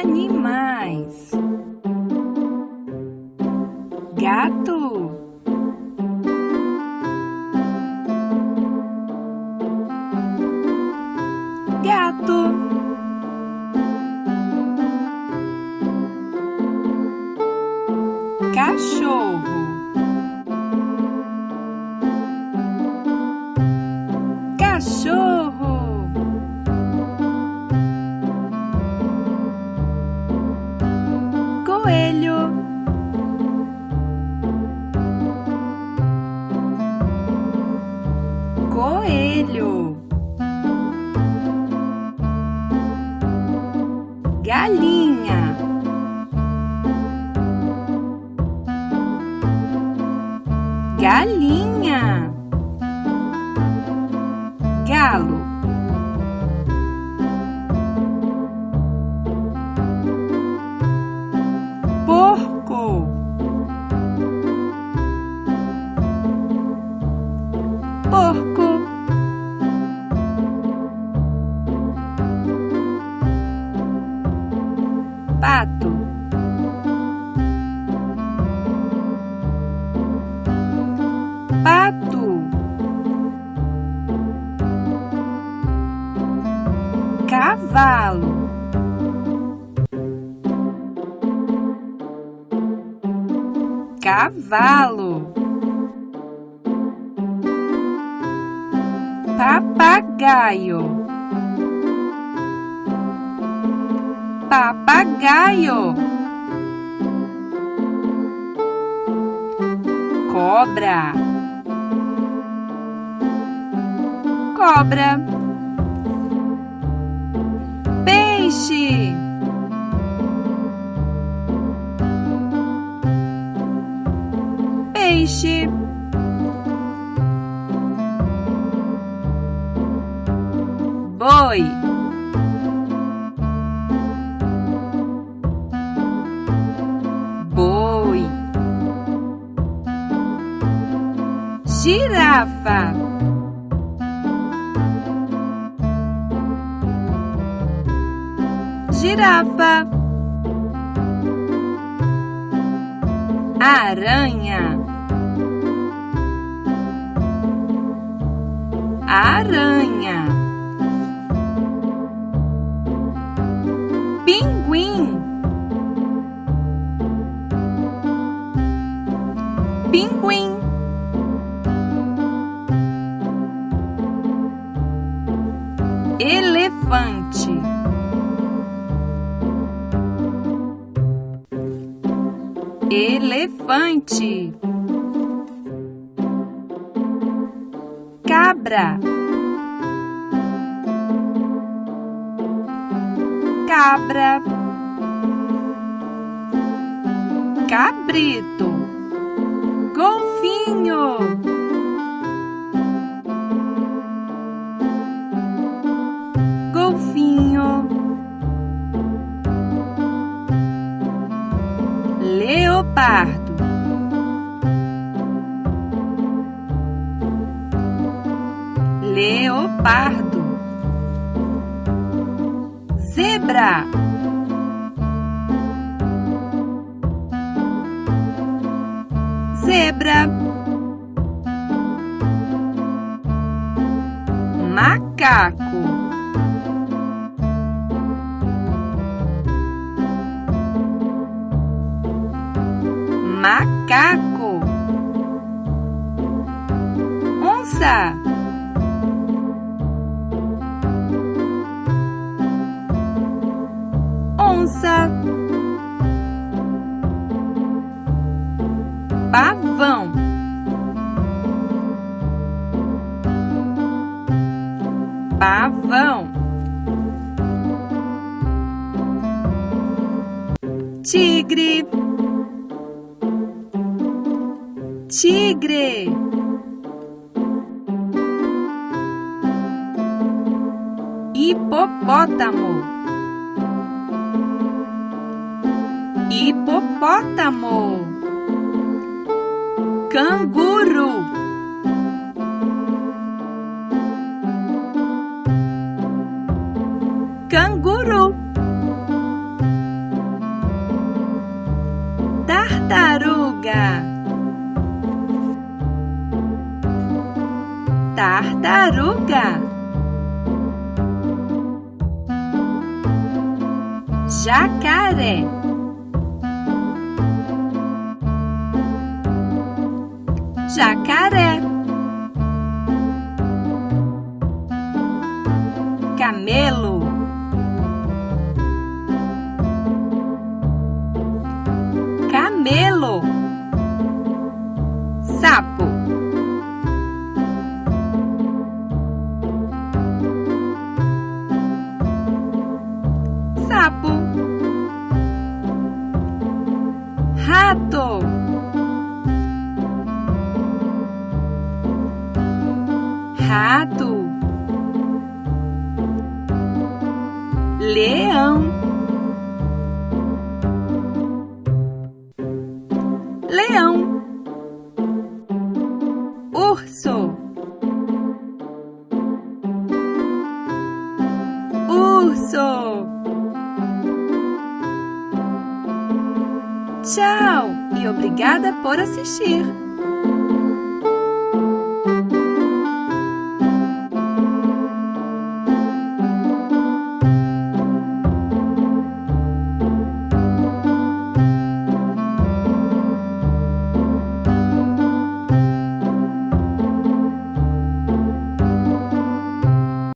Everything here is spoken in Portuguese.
animais. Gato. Gato. Coelho. Galinha. Galinha. Pato. Pato. Cavalo. Cavalo. Papagaio. Papagaio. Cobra. Cobra. Peixe. Peixe. Boi. Girafa. Girafa. Aranha. Aranha. Elefante. Elefante. Cabra. Cabra. Cabrito. Golfinho. Leopardo. Leopardo. Zebra. Zebra. Macaco. Macaco. Onça. Onça. Pavão. Pavão. Tigre tigre. Hipopótamo. Hipopótamo. Canguru. Canguru. Tartaruga. Tartaruga. Jacaré. Jacaré. Camelo. Rato, leão, leão, urso, urso. Tchau e obrigada por assistir!